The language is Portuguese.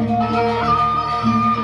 Música